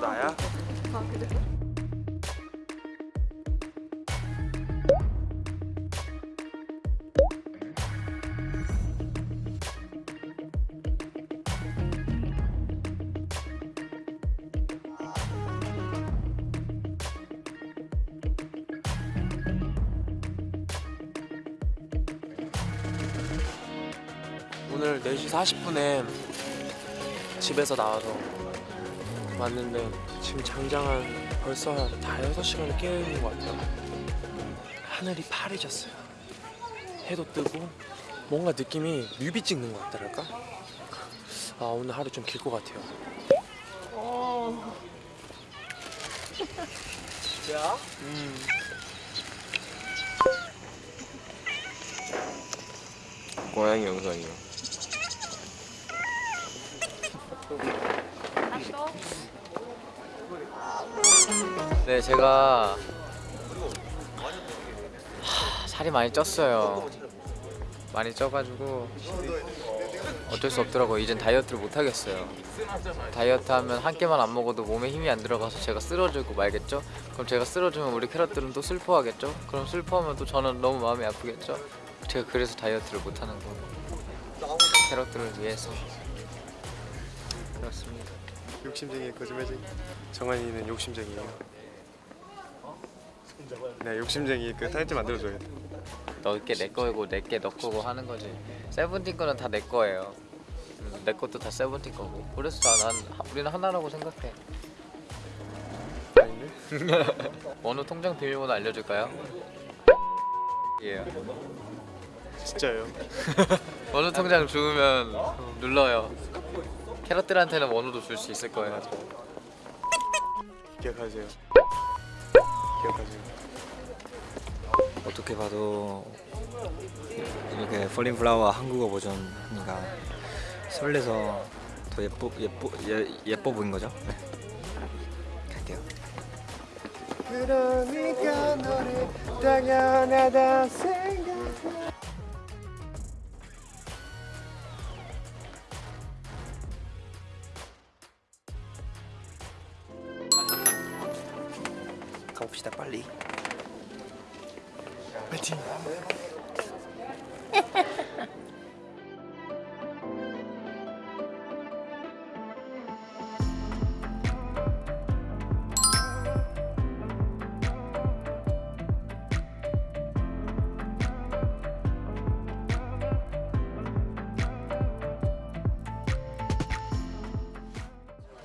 나야? 아 그래? 오늘 4시 40분에 집에서 나와서 왔는데 지금 장장 한 벌써 다 6시간을 깨어있는 것 같아요 하늘이 파래졌어요 해도 뜨고 뭔가 느낌이 뮤비 찍는 것 같달까? 아 오늘 하루 좀 길 것 같아요 어. 진짜? 음. 고양이 영상이요 네 제가 하, 살이 많이 쪘어요. 많이 쪄가지고 어쩔 수 없더라고요. 이젠 다이어트를 못 하겠어요. 다이어트 하면 한 끼만 안 먹어도 몸에 힘이 안 들어가서 제가 쓰러지고 말겠죠? 그럼 제가 쓰러지면 우리 캐럿들은 또 슬퍼하겠죠? 그럼 슬퍼하면 또 저는 너무 마음이 아프겠죠? 제가 그래서 다이어트를 못 하는 거고 캐럿들을 위해서. 그렇습니다 욕심쟁이 거짓말쟁이? 정한이는 욕심쟁이에요. 네 욕심쟁이 그 타이틀 만들어줘야 돼. 너게 내 거고 내게 너 거고 하는 거지. 세븐틴 거는 다 내 거예요. 음, 내 것도 다 세븐틴 거고. 그래서 난, 우리는 하나라고 생각해? 원우 통장 비밀번호 알려줄까요? 예 진짜요? 원우 통장 주면 눌러요 캐럿들한테는 원우도 줄수 있을 거예요 기억하세요 기억하세요 어떻게 봐도 이렇게 폴링 플라워 한국어 버전 하니까 설레서 더 예뻐 예뻐 예, 예뻐 보인 거죠? 네. 갈게요. 그러니까 너를 당연하다 생각해 가봅시다 빨리. 파이팅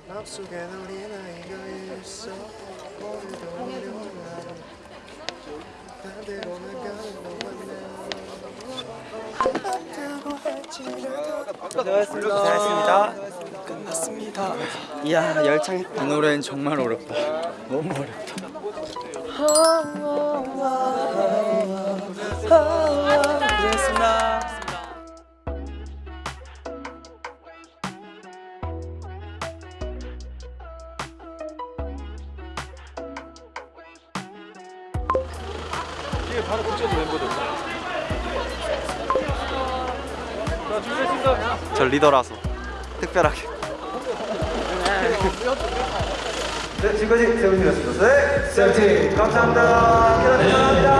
맘속에 우리 나이가 있어 오늘도 오려나 반대로 나가는 고생하셨습니다. 끝났습니다. 이야 열창 이 노래는 정말 어렵다. 너무 어렵다. 고생했습니다. 이게 바로 붙여도 멤버들 저 리더라서 특별하게. 네, 지금까지 세븐틴이었습니다. 네, 세븐틴 감사합니다. 감사합니다.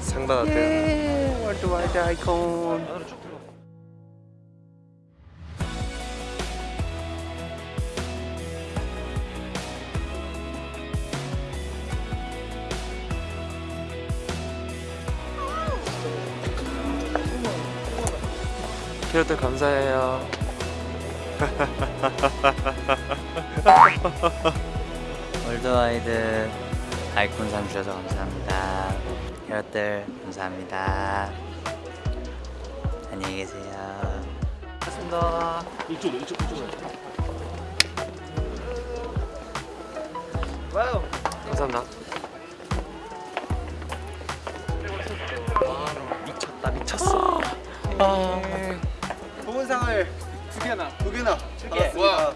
상단 어때요? Worldwide Icon. 캐럿들 감사해요 월드와이드 아이콘 상 주셔서 감사합니다. 여러분들 감사합니다. 안녕히 계세요. 고맙습니다. 감사합니다 미쳤다 미쳤어. 두 개나. 두 개나. 받았습니다.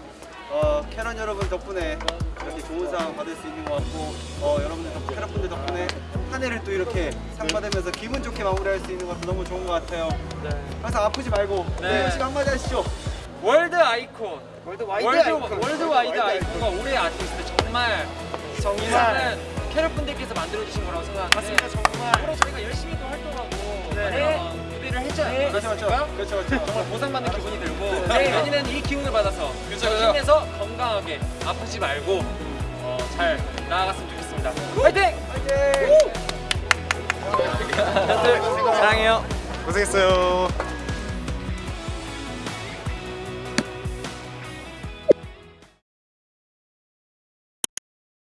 어, 캐럿 여러분 덕분에 이렇게 좋은 상 받을 수 있는 것 같고 어, 여러분들 덕, 캐럿분들 덕분에 한 해를 또 이렇게 상 받으면서 기분 좋게 마무리할 수 있는 것도 너무 좋은 것 같아요. 항상 아프지 말고 네. 시간 한마디 하시죠. World Icon. Worldwide Icon. Worldwide Icon과 올해 아티스트 정말. 정말. 캐럿 분들께서 만들어 주신 거라고 생각하는데. 정말. 앞으로 저희가 열심히 또 활동하고 많 은 무대를 했잖아요. 그렇죠, 그렇죠. 그렇죠, 그렇죠. 정말 보상받는 기분이 들고 내년에는 이 기운을 받아서 힘내서 건강하게 아프지 말고 어, 잘 나아갔으면 좋겠습니다. 화이팅! 사랑해요. 고생했어요.